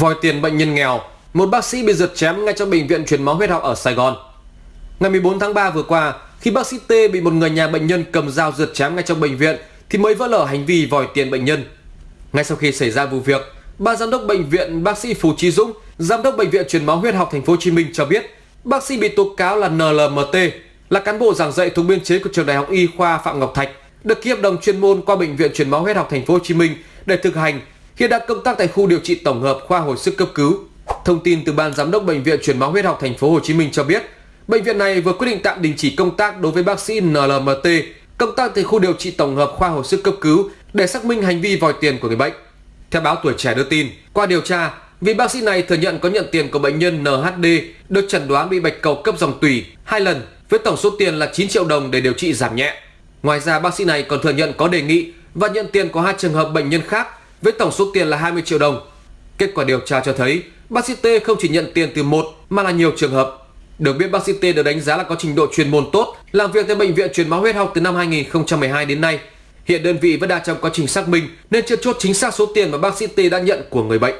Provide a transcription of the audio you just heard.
Vòi tiền bệnh nhân nghèo, một bác sĩ bị giật chém ngay trong bệnh viện truyền máu huyết học ở Sài Gòn. Ngày 14 tháng 3 vừa qua, khi bác sĩ T bị một người nhà bệnh nhân cầm dao giật chém ngay trong bệnh viện thì mới vỡ lở hành vi vòi tiền bệnh nhân. Ngay sau khi xảy ra vụ việc, ban giám đốc bệnh viện bác sĩ Phù Trí Dũng, giám đốc bệnh viện truyền máu huyết học thành phố Hồ Chí Minh cho biết, bác sĩ bị tố cáo là NLMT, là cán bộ giảng dạy thuộc biên chế của trường Đại học Y khoa Phạm Ngọc Thạch, được ký hợp đồng chuyên môn qua bệnh viện truyền máu huyết học thành phố Hồ Chí Minh để thực hành hiện đang công tác tại khu điều trị tổng hợp khoa hồi sức cấp cứu. Thông tin từ ban giám đốc bệnh viện truyền máu huyết học thành phố Hồ Chí Minh cho biết, bệnh viện này vừa quyết định tạm đình chỉ công tác đối với bác sĩ NLMT công tác tại khu điều trị tổng hợp khoa hồi sức cấp cứu để xác minh hành vi vòi tiền của người bệnh. Theo báo Tuổi Trẻ đưa tin, qua điều tra, vị bác sĩ này thừa nhận có nhận tiền của bệnh nhân NHD được chẩn đoán bị bạch cầu cấp dòng tủy hai lần với tổng số tiền là 9 triệu đồng để điều trị giảm nhẹ. Ngoài ra, bác sĩ này còn thừa nhận có đề nghị và nhận tiền của hai trường hợp bệnh nhân khác với tổng số tiền là 20 triệu đồng. Kết quả điều tra cho thấy, bác sĩ T không chỉ nhận tiền từ một mà là nhiều trường hợp. Được biết bác sĩ T được đánh giá là có trình độ chuyên môn tốt, làm việc tại bệnh viện truyền máu huyết học từ năm 2012 đến nay. Hiện đơn vị vẫn đang trong quá trình xác minh nên chưa chốt chính xác số tiền mà bác sĩ T đã nhận của người bệnh.